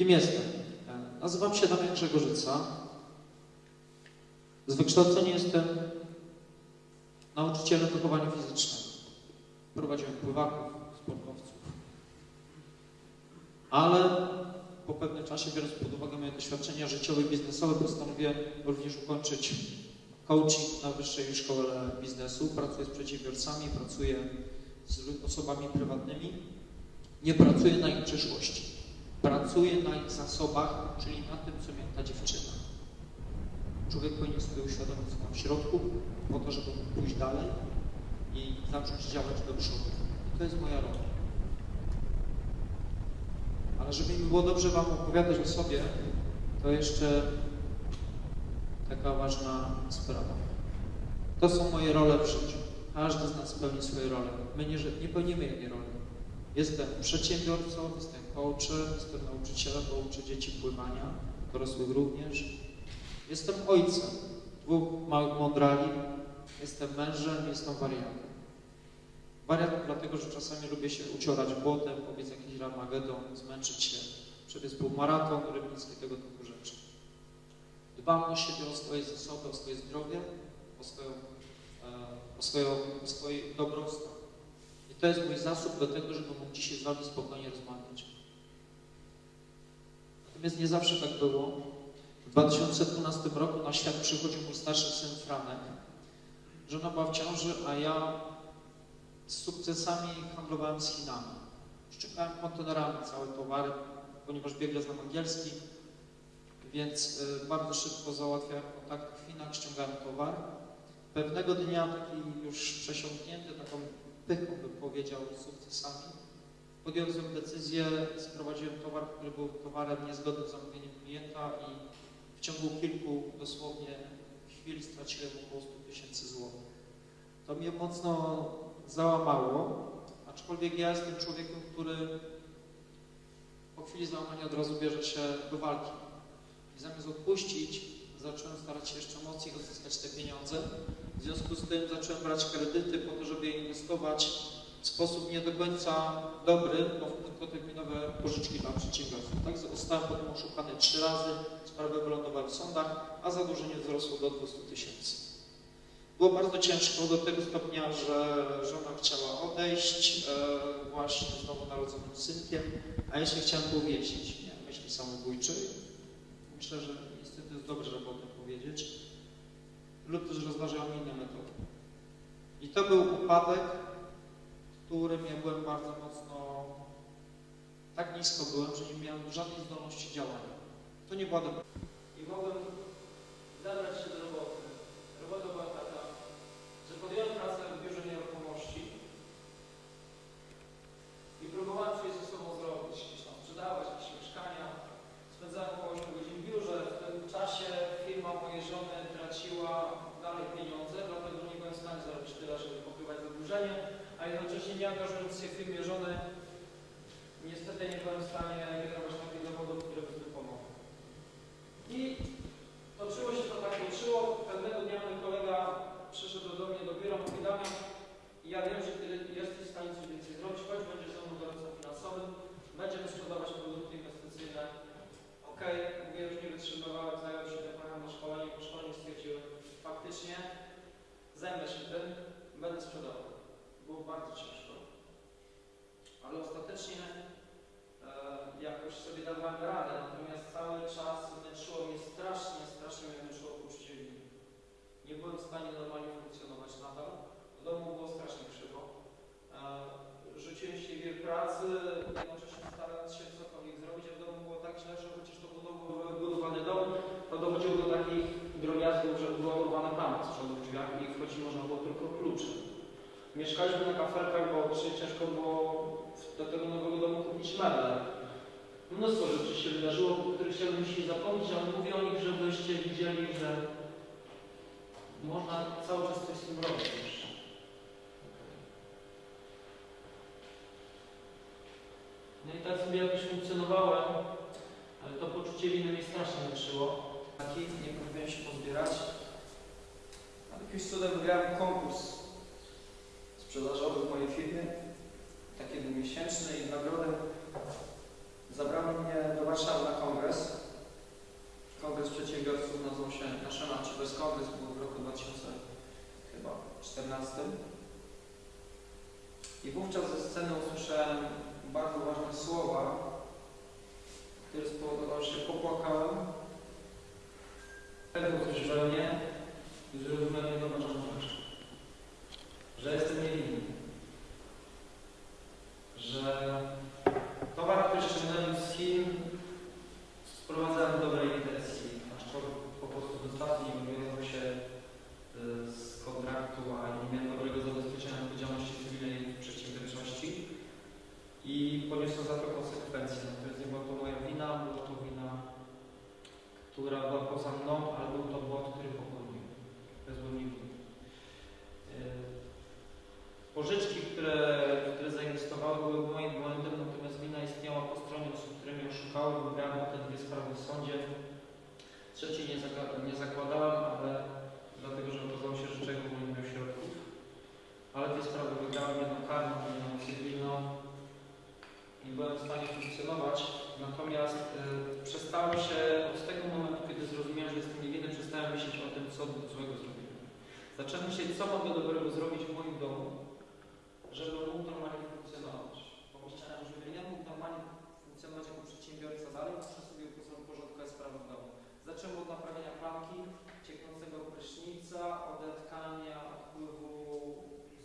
Kim jestem? Nazywam się Damian Grzegorzyca. Z wykształcenia jestem nauczycielem wychowania fizycznego. Prowadziłem pływaków, sportowców. Ale po pewnym czasie, biorąc pod uwagę moje doświadczenia życiowe i biznesowe, postanowiłem również ukończyć coaching na Wyższej Szkole Biznesu. Pracuję z przedsiębiorcami, pracuję z osobami prywatnymi. Nie pracuję na ich przyszłości. Pracuję na ich zasobach, czyli na tym, co miała ta dziewczyna. Człowiek powinien sobie uświadomić, co ma w środku, po to, żeby pójść dalej i zacząć działać do przodu. I to jest moja rola. Ale żeby mi było dobrze Wam opowiadać o sobie, to jeszcze taka ważna sprawa. To są moje role w życiu. Każdy z nas pełni swoje role. My nie, nie pełnimy jednej roli. Jestem przedsiębiorcą, jestem coachem, jestem nauczycielem, bo uczę dzieci pływania, dorosłych również. Jestem ojcem dwóch małych mądrali, jestem mężem, jestem wariatem. Wariat dlatego, że czasami lubię się uciorać błotem, powiedz jakiś ramagedon, zmęczyć się, przebiec półmaraton, rybnicki, tego typu rzeczy. Dbam o siebie, o swoje zasoby, o swoje zdrowie, o, swoją, e, o, swoją, o swój dobrostan. I to jest mój zasób do tego, żeby mógł dzisiaj z Wami spokojnie rozmawiać. Natomiast nie zawsze tak było. W 2012 roku na świat przychodził mój starszy syn Franek. Żona była w ciąży, a ja z sukcesami handlowałem z Chinami. Szczekałem kontenerami całe towary, ponieważ biegle znam angielski, więc y, bardzo szybko załatwiałem kontakty w Chinach, ściągałem towar. Pewnego dnia taki już przesiąknięty taką pychą, bym powiedział, sukcesami, podjąłem decyzję, sprowadziłem towar, który był towarem niezgodnym z zamówieniem klienta i w ciągu kilku dosłownie chwil straciłem około 100 tysięcy złotych. To mnie mocno załamało, aczkolwiek ja jestem człowiekiem, który po chwili załamania od razu bierze się do walki. I zamiast odpuścić, zacząłem starać się jeszcze mocniej odzyskać te pieniądze. W związku z tym zacząłem brać kredyty po to, żeby je inwestować w sposób nie do końca dobry, bo krótkoterminowe pożyczki dla przedsiębiorców. Tak, zostałem potem oszukany trzy razy, sprawy wylądowały w sądach, a zadłużenie wzrosło do 200 tysięcy. Było bardzo ciężko do tego stopnia, że żona chciała odejść e, właśnie z nowo narodzonym synkiem, a ja się chciałem powiesić. Nie, myśli samobójczej. Myślę, że niestety jest dobrze, żeby o tym powiedzieć. Lub też rozważałem inne metody. I to był upadek, którym ja byłem bardzo mocno, tak nisko byłem, że nie miałem żadnej zdolności działania. To nie była dobra. I mogłem zabrać się do roboty. Robota była taka, że podjąłem pracę w biurze nieruchomości i próbowałem coś ze sobą zrobić, gdzieś tam sprzedawać, jakieś mieszkania. Spędzałem około 8 godzin w biurze. W tym czasie firma mojej żony traciła dalej pieniądze, dlatego nie byłem w stanie zarobić tyle, żeby pokrywać zadłużenie, a jednocześnie nie angażując się w firmie żony, niestety nie byłem w stanie generować takich dochodów, które by mi pomogły. I toczyło się to tak toczyło. Pewnego dnia mój kolega przyszedł do mnie do biura, mówi Damian, ja wiem, że ty jesteś w stanie coś więcej zrobić, choć będziesz ze mną doradcą finansowym, będziemy sprzedawać produkty inwestycyjne. Okej, okay, mówię, już nie wytrzymywałem, zająłem się tym, pojechałem na szkolenie, po szkoleniu stwierdziłem, faktycznie zajmę się tym, będę sprzedawał. Było bardzo ciężko. Ale ostatecznie e, jakoś sobie dawałem radę, natomiast cały czas męczyło mnie strasznie, strasznie mnie męczyło poczucie winy. Nie byłem w stanie normalnie funkcjonować nadal. W domu było strasznie krzywo. E, rzuciłem się w wir pracy, jednocześnie starając się cokolwiek zrobić, a w domu było tak źle, że chociaż to był wybudowany dom, to dochodziło do takich drobiazgów, że była urwana brama z przodu w drzwiach i wchodzić można było tylko kluczem. Mieszkaliśmy na kafelkach, bo ciężko było do tego nowego domu kupić meble. Mnóstwo rzeczy się wydarzyło, o których chciałbym dzisiaj zapomnieć, ale mówię o nich, żebyście widzieli, że można cały czas coś z tym robić. No i tak sobie jakoś funkcjonowałem, ale to poczucie winy mnie strasznie męczyło. Nie próbowałem się pozbierać. Ale jakimś cudem wygrałem konkurs sprzedażowych w mojej firmie, takie miesięczne i nagrodem zabrano mnie do Warszawy na kongres. Kongres przedsiębiorców nazywał się National Achievers Congress, był w roku 2014. I wówczas ze sceny usłyszałem bardzo ważne słowa, które spowodowały, że popłakałem. Wtedy usłyszałem nie i zrozumiałem jedną ważną rzecz. Że jestem niewinny. Że towar, który ściągnąłem z Chin, sprowadzałem w dobrej intencji, aż po, prostu dostawy nie wywiązał się y, z kontraktu, a nie miałem dobrego zabezpieczenia odpowiedzialności cywilnej w przedsiębiorczości i poniosłem za to konsekwencje. Natomiast nie była to moja wina, była to wina, która była poza mną, ale był to błąd, który popełniłem. Bezwzględnie winny. Y, Pożyczki, które, które zainwestowały, były moim błędem, natomiast wina istniała po stronie osób, które mnie oszukały. Wygrałem potem dwie sprawy w sądzie. Trzeciej nie, zaka- nie zakładałem, ale dlatego, że okazało się, że czego nie miał środków. Ale te sprawy wygrałem jedną karną, jedną cywilną i byłem w stanie funkcjonować. Natomiast y, przestałem się od tego momentu, kiedy zrozumiałem, że jestem niewinny, przestałem myśleć o tym, co złego zrobiłem. Zacząłem myśleć, co mogę dobrego zrobić w moim domu, żeby mógł normalnie funkcjonować. Pomyślałem, że ja mógł normalnie funkcjonować jako przedsiębiorca dalej, muszę sobie uporządkować sprawy w domu. Zacząłem od naprawienia klamki, cieknącego prysznica, odetkania odpływu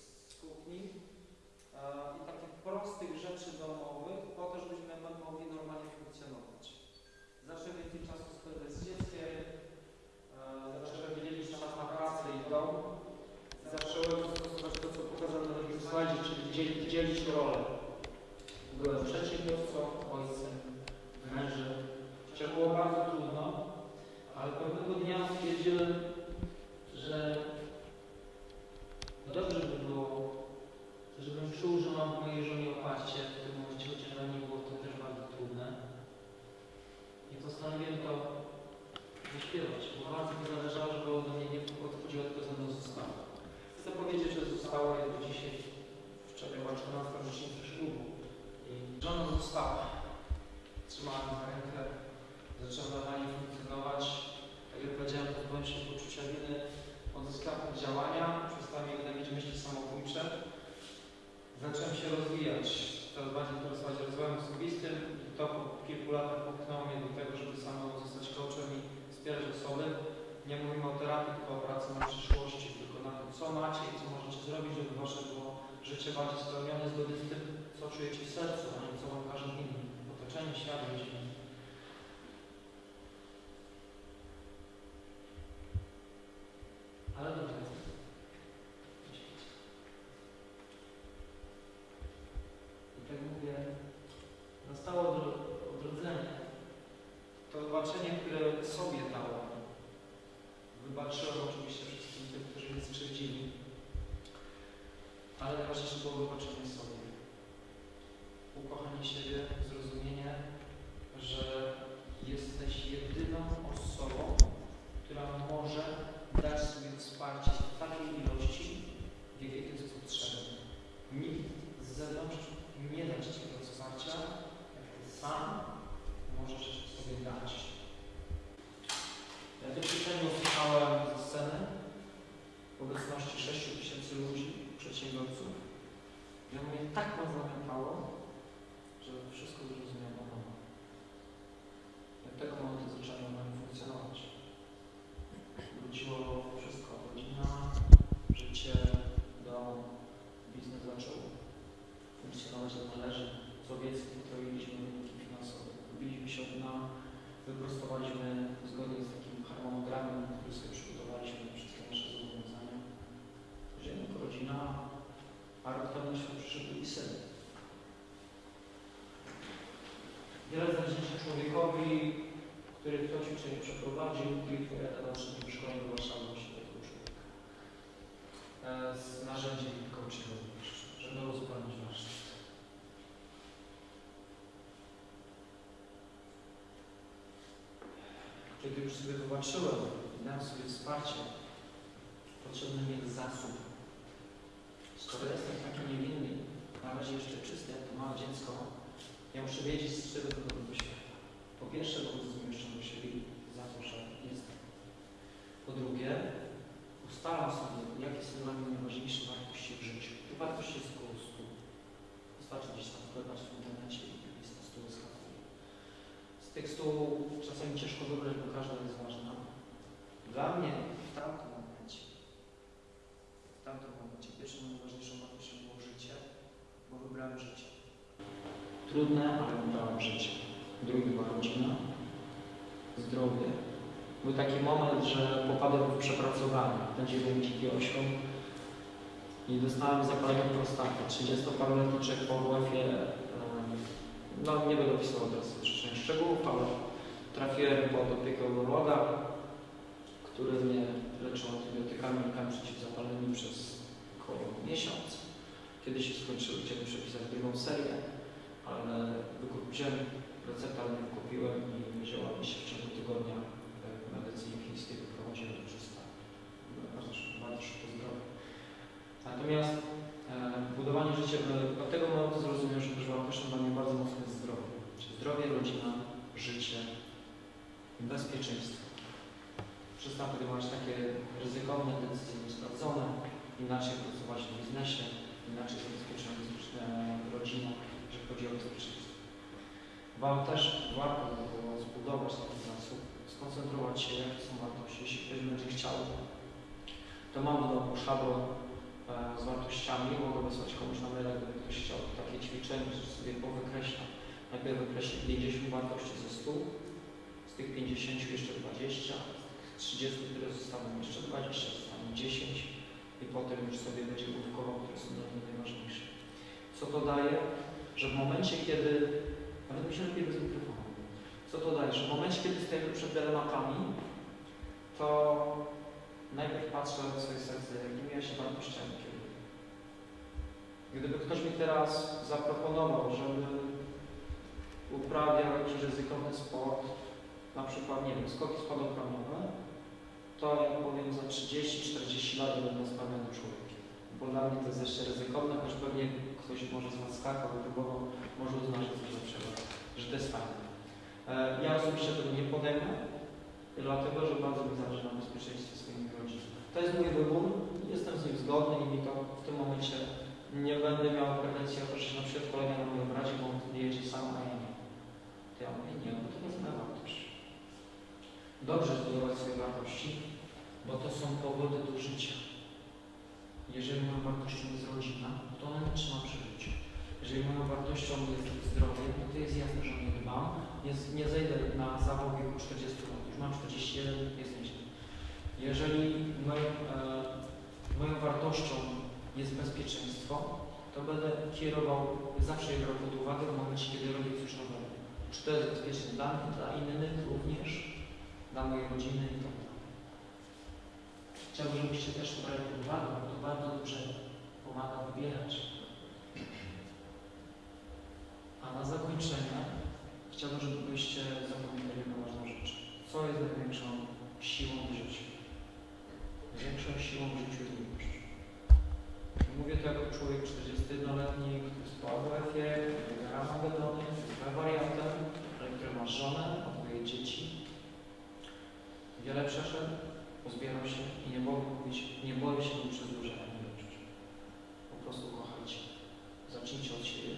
z kuchni e, i takich prostych rzeczy domowych po to, żebyśmy mogli normalnie funkcjonować. Więcej czasu spędzać z dzieckiem, e, zacząłem dzielić czas na pracę i dom. Zacząłem stosować to, co pokazałem na drugim slajdzie, czyli dzielić, dzielić rolę. Byłem przedsiębiorcą, ojcem, mężem. Chociaż było bardzo trudno, ale pewnego dnia stwierdziłem, że dobrze by było, żebym czuł, że mam w mojej żonie oparcie w tym momencie, chociaż dla niej było to też bardzo trudne. I postanowiłem to wyśpiewać, bo bardzo mi zależało, żeby ode mnie nie odchodziła, tylko ze mną została. Chcę powiedzieć, że została jak do dzisiaj, wczoraj była 14 rocznica ślubu i żona została. Trzymała mnie za rękę, zaczęła normalnie funkcjonować. Tak jak powiedziałem, pozbyłem się poczucia winy, odzyskałem działania, przestałem jednak mieć myśli samobójcze. Zacząłem się rozwijać, coraz bardziej interesować rozwojem osobistym i to po kilku latach popchnęło mnie do tego, żeby samemu zostać coachem i wspierać osoby. Nie mówimy o terapii, tylko o pracy na przyszłości, tylko na tym, co macie i co możecie zrobić, żeby wasze było życie bardziej spełnione zgodnie z tym, co czujecie w sercu, a nie co wam każą inni. Otoczenie, świat, rodzina. Ale dobrze. I tak mówię, nastało odro- odrodzenie. To wybaczenie, które sobie dałem, wybaczyłem oczywiście wszystkim tym, którzy mnie skrzywdzili, ale najważniejsze było wybaczenie sobie. Ukochanie siebie, zrozumienie, że jesteś jedyną osobą, która może dać sobie wsparcie w takiej ilości, w jakiej to jest potrzebne. Nikt z zewnątrz nie da Ci tego wsparcia, Ty sam możesz sobie dać. Ja to ćwiczenie usłyszałem ze sceny w obecności 6 tysięcy ludzi, przedsiębiorców. kiedy już sobie wybaczyłem, dałem sobie wsparcie, potrzebny mi jest zasób. Skoro jestem taki niewinny, na razie jeszcze czysty, jak to małe dziecko, ja muszę wiedzieć, z czego to do świata. Po pierwsze, wobec zmieszczonego siebie za to, że jestem. Po drugie, ustalam sobie, jakie są dla mnie najważniejsze wartości w życiu. Te wartości jest koło stu. Wystarczy gdzieś tam wklepać w internecie i lista stu. Z tych stu tekstu czasami ciężko wybrać, bo każda jest ważna. Dla mnie W tamtym momencie, w tamtym momencie pierwszą najważniejszą wartością było życie, bo wybrałem życie. trudne, ale wybrałem życie. Drugi była rodzina, zdrowie. Był taki moment, że popadłem w przepracowanie. Dziki ośką i dostałem zapalenie prostaty. 30-paroletni czek po WF-ie, no nie będę opisywał teraz szczegółów, ale trafiłem pod opiekę urologa, który mnie leczył antybiotykami i przeciwzapalnymi przez około miesiąc. Kiedy się skończyły, chciałem przepisać drugą serię, ale wziąłem receptę, nie wykupiłem i wzięła mi się w ciągu tygodnia w medycynie chińskiej wyprowadziłem do 300. Bardzo szybko, bardzo szybko zdrowie. Natomiast e, budowanie życia, e, od tego momentu zrozumiałem, że też wartością dla mnie bardzo mocno zdrowie. Czyli zdrowie, rodzina, życie, bezpieczeństwo. Przestałem podejmować takie ryzykowne decyzje, niesprawdzone, inaczej pracować w biznesie, inaczej zabezpieczać rodzinę, jeżeli chodzi o bezpieczeństwo. Wam też warto by było zbudować taki zasób, skoncentrować się, jakie są wartości. Jeśli ktoś będzie chciał, to mam w domu szablon e, z wartościami, mogę wysłać komuś na maila, gdyby ktoś chciał takie ćwiczenie, że sobie powykreśla. Najpierw wykreślę 50 wartości ze 100, z tych 50 jeszcze 20, z tych 30, które zostaną jeszcze 20, zostaną 10 i potem już sobie będzie główkował, które są dla mnie najważniejsze. Co to daje? Że w momencie, kiedy, nawet mi się lepiej bez mikrofonu, co to daje? Że w momencie, kiedy stajemy przed dylematami, to najpierw patrzę w swoje serce, jakimi ja się wartościami kieruję. Gdyby ktoś mi teraz zaproponował, żeby uprawiał jakiś ryzykowny sport, na przykład, nie wiem, skoki spadochronowe, to ja powiem za 30-40 lat będę spełnionym człowiekiem. Bo dla mnie to jest jeszcze ryzykowne, choć pewnie ktoś może z Was skakał, próbował, może uznać, że coś lepszego, że to jest fajne. E, Ja osobiście tego nie podejmę, dlatego, że bardzo mi zależy na bezpieczeństwie swojej rodziny. To jest mój wybór, jestem z nim zgodny i mi to w tym momencie nie będę miał pretensji o to, że na przykład kolega na moim bracie, bo on jedzie sam, a ja nie. To ja mówię, nie, bo to jest moja wartość. Dobrze zbudować swoje wartości, bo to są powody do życia. Jeżeli moją wartością jest rodzina, to ona mnie trzyma przy życiu. Jeżeli moją wartością jest zdrowie, no to jest jasne, że nie dbam. Nie, nie zejdę na zawał w wieku 40 lat. Już mam 41, jest nieźle. Jeżeli moją, e, moją wartością jest bezpieczeństwo, to będę kierował, zawsze je brał pod uwagę w momencie, kiedy robię coś nowego. Czy to jest bezpieczne dla mnie, dla innych również, dla mojej rodziny i tak. Chciałbym, żebyście też brali pod uwagę, bo to bardzo dobrze pomaga wybierać. A na zakończenie chciałbym, żebyście zapamiętali jedną ważną rzecz. Co jest największą siłą w życiu? Największą siłą w życiu jest miłość. I Mówię to jako człowiek 41-letni, który jest po AWF-ie, który gra Magedony, jest wariantem, ale który ma żonę, ma dwoje dzieci. Wiele przeszedł, pozbierał się i nie mogę mówić, nie boję się mu przedłużenia miłość. Po prostu kochajcie. Zacznijcie od siebie,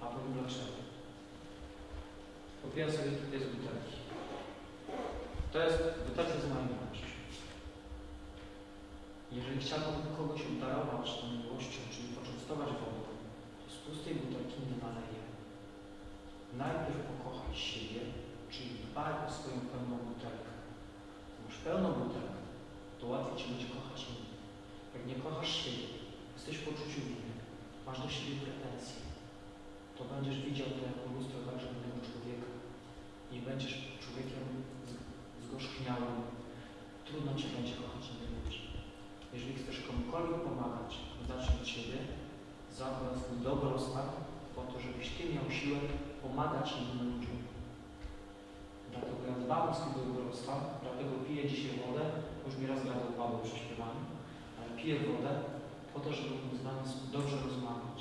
a powiem dlaczego. Kupiłem sobie tutaj z butelki. To jest, moja miłość. Jeżeli chciałbym kogoś obdarować tą miłością, czyli poczęstować wodą, to z pustej butelki nie naleję. Najpierw pokochaj siebie, czyli dbaj o swoją pełną butelkę. Masz pełną butelkę, to łatwiej Ci będzie kochać innych. Jak nie kochasz siebie, jesteś w poczuciu winy, masz do siebie pretensje, to będziesz widział to jako lustro także innego człowieka i będziesz człowiekiem Trudno Cię będzie kochać innych ludzi. Jeżeli chcesz komukolwiek pomagać, zacznij od siebie, zadbaj o swój dobrostan po to, żebyś Ty miał siłę pomagać innym ludziom. Dlatego ja dbam o swój dobrostan, dlatego piję dzisiaj wodę, już mi raz gadał Paweł przy ale piję wodę po to, żeby z Wami dobrze rozmawiać.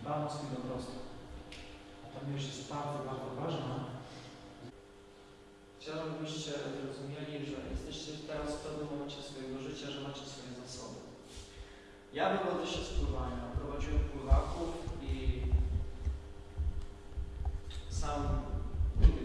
Dbam o swój dobrostan. A ta miłość jest bardzo, bardzo ważna. Chciałbym, żebyście zrozumieli, że jesteście teraz w pewnym momencie swojego życia, że macie swoje zasoby. Ja wywodzę się z pływania. Prowadziłem pływaków i sam nigdy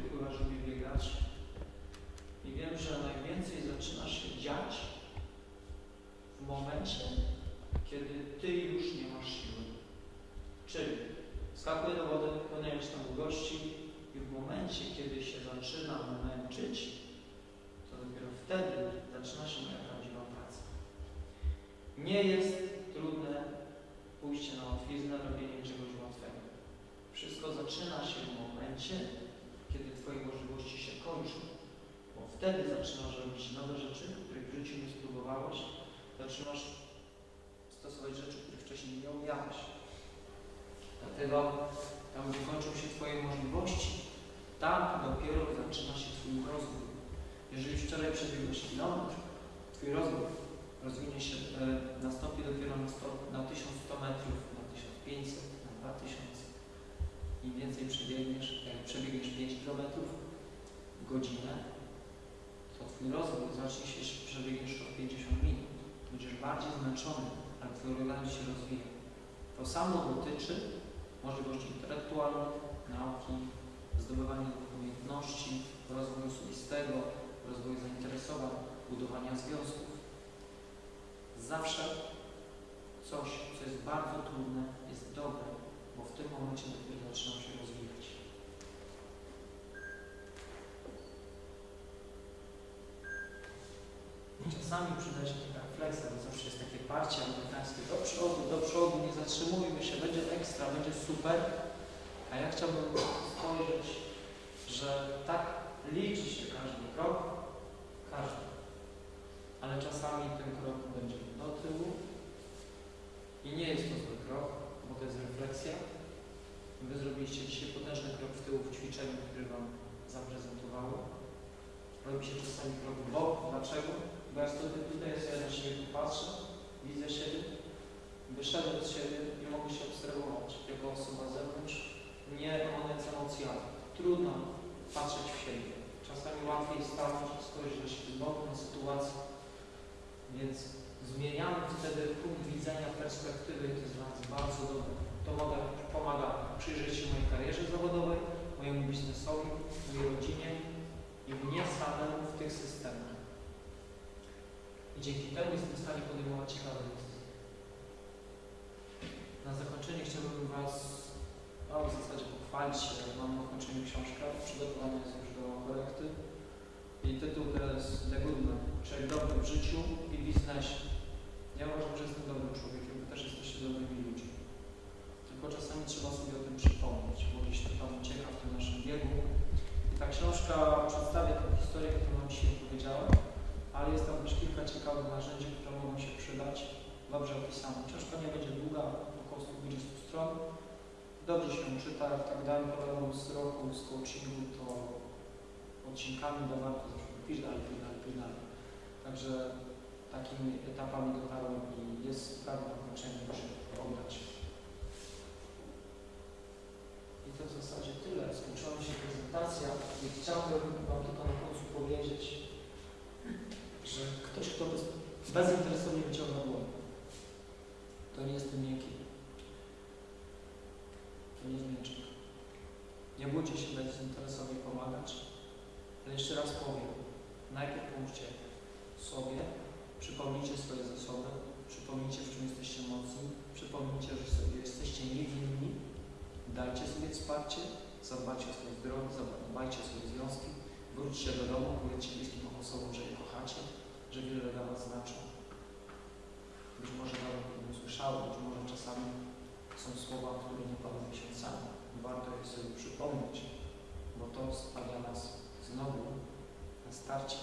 momencie, kiedy się zaczynam męczyć, to dopiero wtedy zaczyna się moja prawdziwa praca. Nie jest trudne pójście na łatwiznę, robienie czegoś łatwego. Wszystko zaczyna się w momencie, kiedy Twoje możliwości się kończą. Bo wtedy zaczynasz robić nowe rzeczy, których w życiu nie spróbowałeś. Zaczynasz stosować rzeczy, których wcześniej nie umiałeś. Dlatego tam, gdzie kończą się Twoje możliwości, tam dopiero zaczyna się Twój rozwój. Jeżeli wczoraj przebiegłeś kilometr, Twój rozwój rozwinie się, e, nastąpi dopiero na, 100, na 1100 metrów, na 1500, na 2000. Im więcej przebiegniesz, jak przebiegniesz 5 km w godzinę, to Twój rozwój zacznie się, przebiegniesz o 50 minut. Będziesz bardziej zmęczony, ale Twój organizm się rozwija. To samo dotyczy możliwości intelektualnych, nauki, zdobywania umiejętności, rozwoju osobistego, rozwoju zainteresowań, budowania związków. Zawsze coś, co jest bardzo trudne, jest dobre, bo w tym momencie dopiero zaczynam się rozwijać. Czasami przyda się taka refleksja, bo zawsze jest takie parcie amerykańskie do przodu, do przodu, nie zatrzymujmy się, będzie ekstra, będzie super. A ja chciałbym spojrzeć, że tak liczy się każdy krok, każdy. Ale czasami ten krok będzie do tyłu i nie jest to zły krok, bo to jest refleksja. Wy zrobiliście dzisiaj potężny krok w tył w ćwiczeniu, który Wam zaprezentowałem. Robi się czasami krok w bok. Dlaczego? Ja sobie tutaj sobie na siebie patrzę, widzę siebie, wyszedłem z siebie i mogę się obserwować jako osoba z zewnątrz, nie koniec emocjami. Trudno patrzeć w siebie. Czasami łatwiej stanąć spojrzeć na siebie z boku na sytuację. Więc zmieniamy wtedy punkt widzenia, perspektywy to jest bardzo, bardzo dobre. To mogę, pomaga przyjrzeć się mojej karierze zawodowej, mojemu biznesowi, mojej rodzinie i mnie samemu w tych systemach. I dzięki temu jestem w stanie podejmować ciekawe decyzje. Na zakończenie chciałbym Was no, w zasadzie pochwalić. Mam na zakończeniu książkę, przygotowana jest już do korekty. I tytuł to jest The Good Man, czyli dobry w życiu i biznesie. Ja uważam, że jestem dobrym człowiekiem, Wy też jesteście dobrymi ludźmi. Tylko czasami trzeba sobie o tym przypomnieć, bo gdzieś to tam ucieka w tym naszym biegu. I ta książka przedstawia tę historię, którą Wam dzisiaj powiedziałem, ale jest tam też kilka ciekawych narzędzi, które mogą się przydać, dobrze opisane. Książka nie będzie długa, około 120 stron. Dobrze się czyta, tak dałem problemom z roku, z coachingu, to odcinkami da warto zawsze pisz dalej, pisz dalej, pisz dalej. Także takimi etapami dotarłem i jest pewne znaczenie, muszę oddać. I to w zasadzie tyle. Skończyła się prezentacja i chciałbym Wam tylko na końcu powiedzieć, że ktoś, kto bez, bezinteresownie wyciąga dłoń, to nie jest miękki. To nie jest mięczek. Nie bójcie się bezinteresownie pomagać, ale jeszcze raz powiem, najpierw pomóżcie sobie, przypomnijcie swoje zasoby, przypomnijcie, w czym jesteście mocni, przypomnijcie, że sobie jesteście niewinni, dajcie sobie wsparcie, zadbajcie o swoje zdrowie, zadbajcie o swoje związki, wróćcie do domu, powiedzcie bliskim osobom, że je kochacie, że wiele dla Was znaczą. Być może nawet nie usłyszały, być może czasami są słowa, które nie padają miesiącami. Warto je sobie przypomnieć, bo to stawia nas znowu na starcie.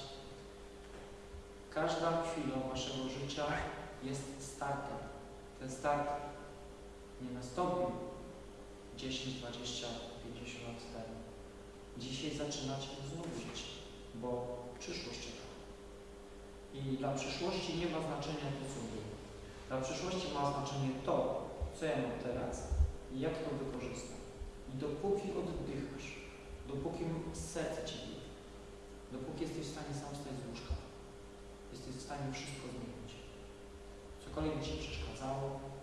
Każda chwila Waszego życia jest startem. Ten start nie nastąpił 10, 20, 50 lat temu. Dzisiaj zaczynacie znowu żyć, bo przyszłość. I dla przyszłości nie ma znaczenia to, co było. Dla przyszłości ma znaczenie to, co ja mam teraz i jak to wykorzystam. I dopóki oddychasz, dopóki serce Ci bije, dopóki jesteś w stanie sam wstać z łóżka, jesteś w stanie wszystko zmienić. Cokolwiek Ci przeszkadzało.